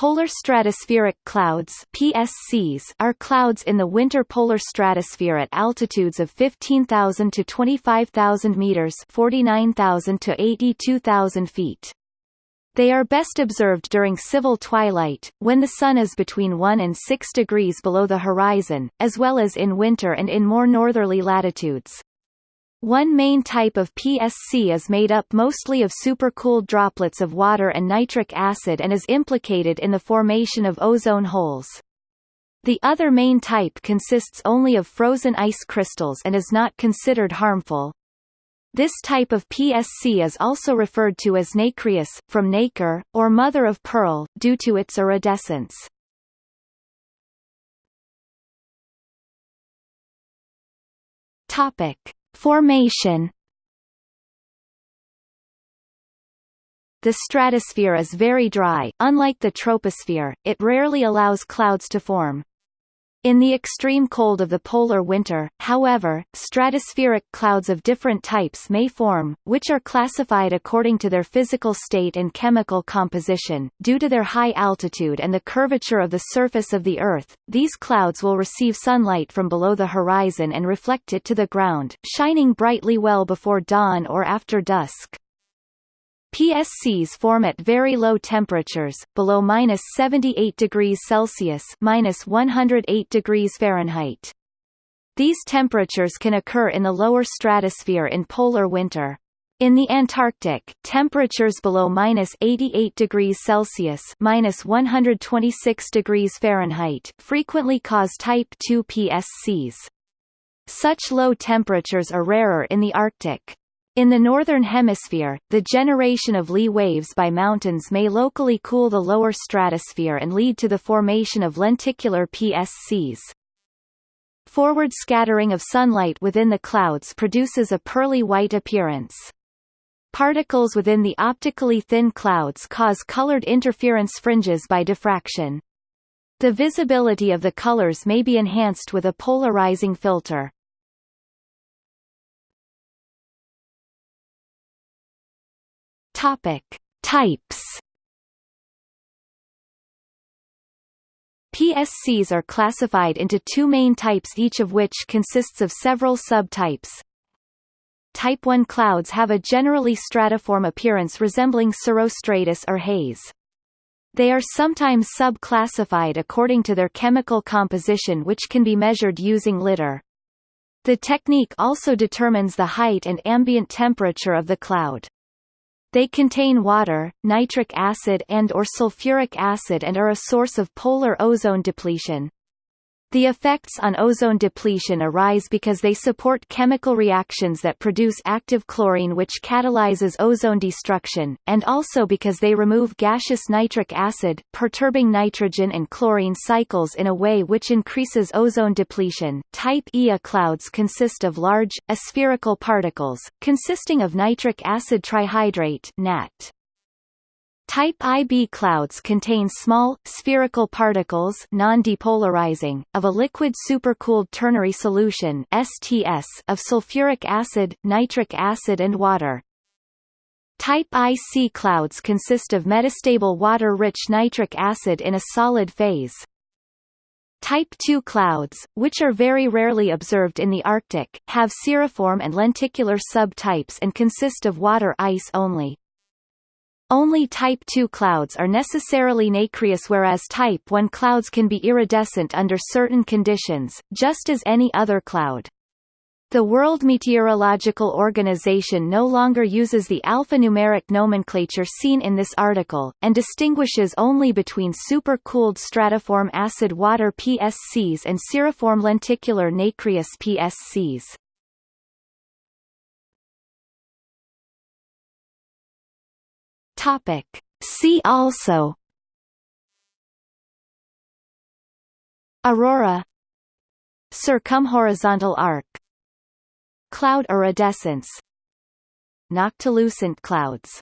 Polar stratospheric clouds PSCs are clouds in the winter polar stratosphere at altitudes of 15,000 to 25,000 meters 49,000 to 82,000 feet. They are best observed during civil twilight, when the sun is between 1 and 6 degrees below the horizon, as well as in winter and in more northerly latitudes. One main type of PSC is made up mostly of supercooled droplets of water and nitric acid and is implicated in the formation of ozone holes. The other main type consists only of frozen ice crystals and is not considered harmful. This type of PSC is also referred to as nacreous, from nacre, or mother of pearl, due to its iridescence. Topic. Formation The stratosphere is very dry, unlike the troposphere, it rarely allows clouds to form. In the extreme cold of the polar winter, however, stratospheric clouds of different types may form, which are classified according to their physical state and chemical composition. Due to their high altitude and the curvature of the surface of the Earth, these clouds will receive sunlight from below the horizon and reflect it to the ground, shining brightly well before dawn or after dusk. PSCs form at very low temperatures, below minus 78 degrees Celsius minus 108 degrees Fahrenheit. These temperatures can occur in the lower stratosphere in polar winter. In the Antarctic, temperatures below minus 88 degrees Celsius minus 126 degrees Fahrenheit frequently cause Type II PSCs. Such low temperatures are rarer in the Arctic. In the Northern Hemisphere, the generation of Lee waves by mountains may locally cool the lower stratosphere and lead to the formation of lenticular PSCs. Forward scattering of sunlight within the clouds produces a pearly white appearance. Particles within the optically thin clouds cause colored interference fringes by diffraction. The visibility of the colors may be enhanced with a polarizing filter. Topic: Types. PSCs are classified into two main types each of which consists of several subtypes. Type 1 clouds have a generally stratiform appearance resembling cirrostratus or haze. They are sometimes sub-classified according to their chemical composition which can be measured using lidar. The technique also determines the height and ambient temperature of the cloud. They contain water, nitric acid and or sulfuric acid and are a source of polar ozone depletion. The effects on ozone depletion arise because they support chemical reactions that produce active chlorine which catalyzes ozone destruction, and also because they remove gaseous nitric acid, perturbing nitrogen and chlorine cycles in a way which increases ozone depletion. Type Ia clouds consist of large, aspherical particles, consisting of nitric acid trihydrate NAT. Type IB clouds contain small, spherical particles non-depolarizing, of a liquid supercooled ternary solution STS of sulfuric acid, nitric acid and water. Type IC clouds consist of metastable water-rich nitric acid in a solid phase. Type II clouds, which are very rarely observed in the Arctic, have cirriform and lenticular subtypes and consist of water ice only. Only Type II clouds are necessarily nacreous whereas Type I clouds can be iridescent under certain conditions, just as any other cloud. The World Meteorological Organization no longer uses the alphanumeric nomenclature seen in this article, and distinguishes only between supercooled stratiform acid water PSCs and cirriform lenticular nacreous PSCs. Topic. See also. Aurora. Circumhorizontal arc. Cloud iridescence. Noctilucent clouds